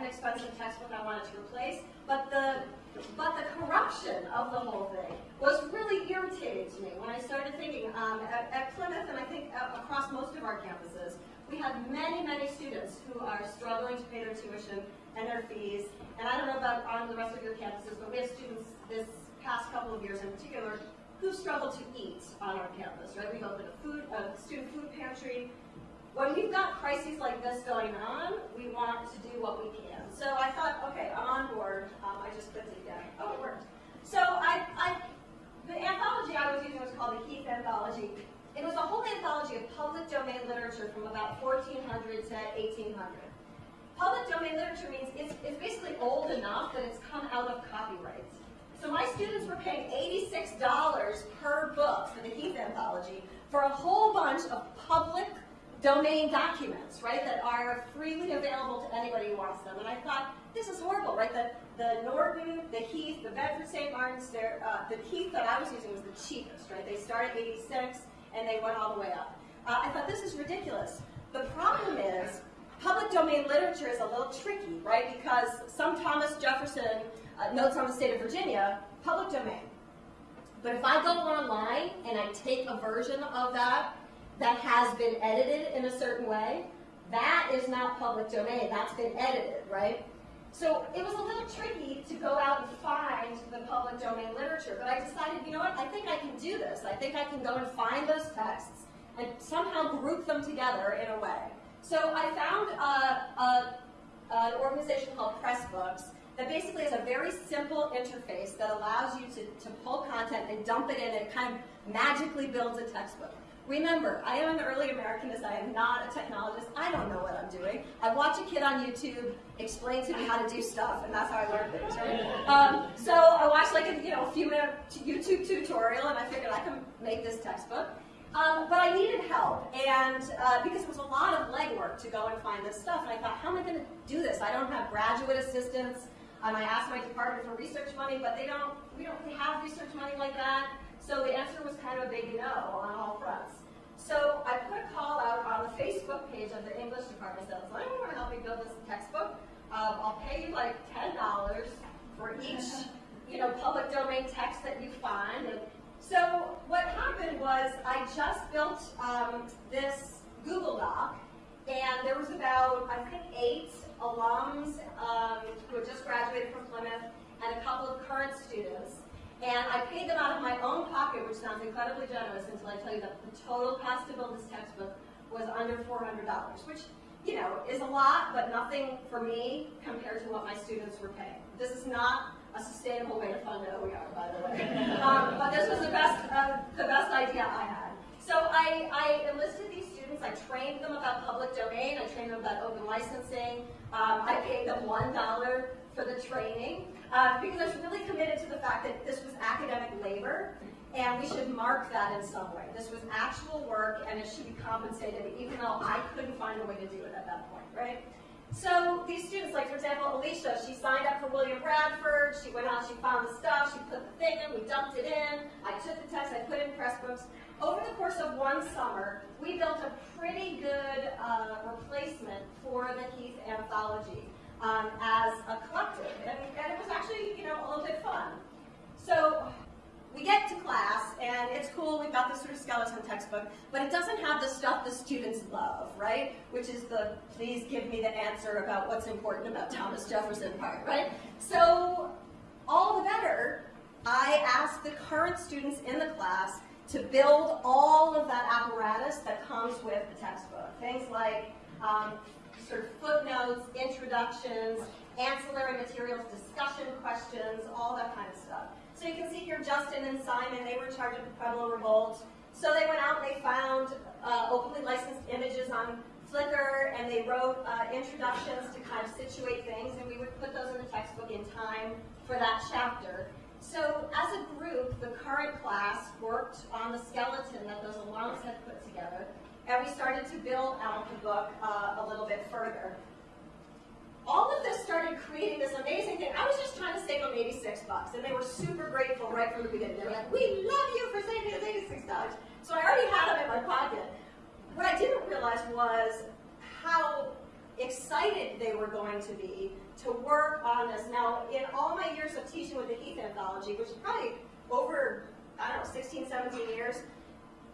an expensive textbook I wanted to replace, but the but the corruption of the whole thing was really irritating to me when I started thinking um, at, at, Plymouth and I think across most of our campuses, we have many, many students who are struggling to pay their tuition and their fees. And I don't know about on the rest of your campuses, but we have students this past couple of years in particular who struggle to eat on our campus, right? We've opened a food, a student food pantry. When we've got crises like this going on, we want to do what we can. So I thought, okay, I'm on board. Um, I just put it again. Oh, it worked. So I, I, the anthology I was using was called the Heath Anthology. It was a whole anthology of public domain literature from about 1400 to 1800. Public domain literature means it's, it's basically old enough that it's come out of copyright. So my students were paying $86 per book for the Heath Anthology for a whole bunch of public domain documents, right, that are freely available to anybody who wants them. And I thought, this is horrible, right? The, the Norton, the Heath, the Bedford St. Martin's, uh, the Heath that I was using was the cheapest, right? They started 86 and they went all the way up. Uh, I thought, this is ridiculous. The problem is, public domain literature is a little tricky, right? Because some Thomas Jefferson uh, notes on the state of Virginia, public domain. But if I go online and I take a version of that that has been edited in a certain way, that is not public domain. That's been edited, right? So it was a little tricky to go out and find the public domain literature, but I decided, you know what, I think I can do this. I think I can go and find those texts and somehow group them together in a way. So I found uh, a, an organization called Pressbooks that basically is a very simple interface that allows you to, to pull content and dump it in and kind of magically builds a textbook. Remember, I am an early Americanist. I am not a technologist. I don't know what I'm doing. I watch a kid on YouTube explain to me how to do stuff, and that's how I learn things, right? Um, so I watched like a you know a few minute YouTube tutorial, and I figured I can make this textbook. Um, but I needed help, and uh, because it was a lot of legwork to go and find this stuff, and I thought, how am I going to do this? I don't have graduate assistants. Um, I asked my department for research money, but they don't. We don't have research money like that. So the answer was kind of a big no on all fronts. So I put a call out on the Facebook page of the English department. Said, "Does anyone want to help me build this textbook? Um, I'll pay you like ten dollars for each, you know, public domain text that you find." And so what happened was I just built um, this Google Doc, and there was about I think eight alums um, who had just graduated from Plymouth and a couple of current students. And I paid them out of my own pocket, which sounds incredibly generous until I tell you that the total cost to build this textbook was under $400, which, you know, is a lot, but nothing for me compared to what my students were paying. This is not a sustainable way to fund an OER, by the way. um, but this was the best, uh, the best idea I had. So I, I enlisted these students, I trained them about public domain, I trained them about open licensing, um, Them $1 for the training uh, because I was really committed to the fact that this was academic labor and we should mark that in some way. This was actual work and it should be compensated even though I couldn't find a way to do it at that point, right? So these students, like for example, Alicia, she signed up for William Bradford, she went out, she found the stuff, she put the thing in, we dumped it in, I took the text, I put in Pressbooks. Over the course of one summer, we built a pretty good uh, replacement for the Heath Anthology um, as a collective. And, and it was actually, you know, a little bit fun. So we get to class, and it's cool, we've got this sort of skeleton textbook, but it doesn't have the stuff the students love, right? Which is the, please give me the answer about what's important about Thomas Jefferson part, right? So, all the better, I asked the current students in the class to build all of that apparatus that comes with the textbook. Things like um, sort of footnotes, introductions, ancillary materials, discussion questions, all that kind of stuff. So you can see here Justin and Simon, they were in with the Pueblo Revolt. So they went out and they found uh, openly licensed images on Flickr and they wrote uh, introductions to kind of situate things and we would put those in the textbook in time for that chapter. So as a group, the current class worked on the skeleton that those alums had put together and we started to build out the book uh, a little bit further. All of this started creating this amazing thing. I was just trying to save them 86 bucks, and they were super grateful right from the beginning. They were like, we love you for saving us 86 dollars. So I already had them in my pocket. What I didn't realize was how excited they were going to be to work on this. Now, in all my years of teaching with the Heath Anthology, which is probably over, I don't know, 16, 17 years,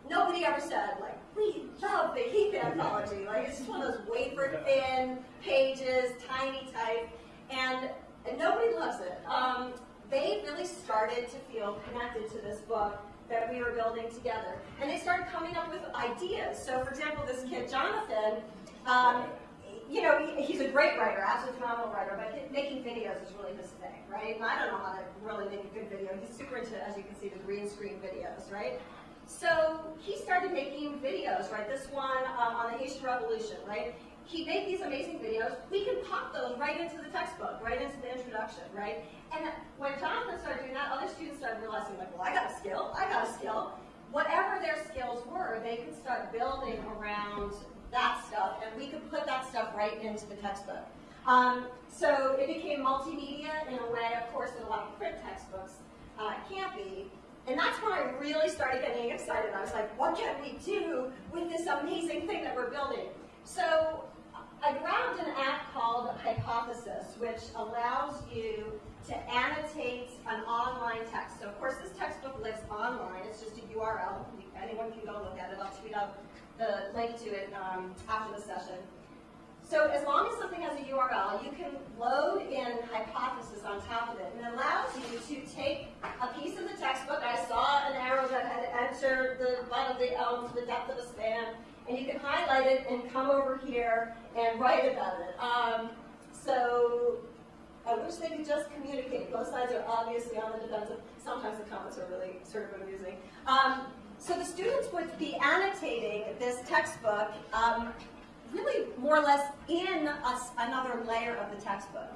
nobody ever said, like, we love the Heath Anthology. Like, it's just one of those wafer thin pages, tiny type, and, and nobody loves it. Um, they really started to feel connected to this book that we were building together. And they started coming up with ideas. So, for example, this kid, Jonathan, um, you know, he, he's a great writer, absolutely phenomenal writer, but making videos is really his thing, right? And I don't know how to really make a good video. He's super into, as you can see, the green screen videos, right? So he started making videos, right? This one um, on the Haitian Revolution, right? He made these amazing videos. We can pop those right into the textbook, right into the introduction, right? And when Jonathan started doing that, other students started realizing, like, well, I got a skill, I got a skill. Whatever their skills were, they could start building around that stuff, and we could put that stuff right into the textbook. Um, so it became multimedia in a way, of course, that a lot of print textbooks uh, can't be. And that's when I really started getting excited. I was like, what can we do with this amazing thing that we're building? So I grabbed an app called Hypothesis, which allows you to annotate an online text. So of course this textbook lives online. It's just a URL. Anyone can go look at it. I'll tweet out the link to it um, after the session. So as long as something has a URL, you can load in Hypothesis on top of it. And it allows you to take a piece of the textbook. I saw an arrow that had entered the elm to the depth of a span. And you can highlight it and come over here and write about it. Um, so I wish they could just communicate. Both sides are obviously on the defensive. Sometimes the comments are really sort of amusing. Um, so the students would be annotating this textbook um, really more or less in a, another layer of the textbook.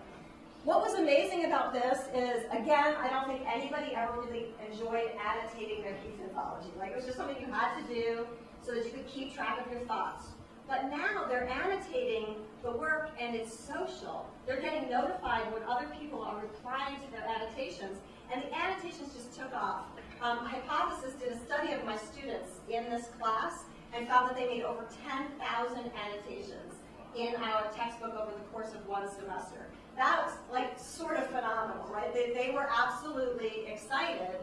What was amazing about this is, again, I don't think anybody ever really enjoyed annotating their Heath anthology. Like, it was just something you had to do so that you could keep track of your thoughts. But now they're annotating the work and it's social. They're getting notified when other people are replying to their annotations, and the annotations just took off. Um, Hypothesis did a study of my students in this class and found that they made over 10,000 annotations in our textbook over the course of one semester. That was like sort of phenomenal, right? They, they were absolutely excited.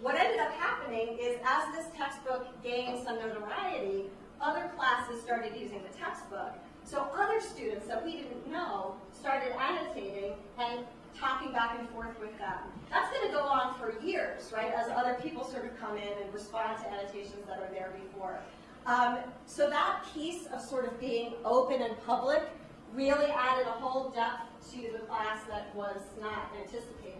What ended up happening is as this textbook gained some notoriety, other classes started using the textbook. So other students that we didn't know started annotating and talking back and forth with them. That's going to go on for years, right, as other people sort of come in and respond to annotations that are there before. Um, so that piece of sort of being open and public really added a whole depth to the class that was not anticipated.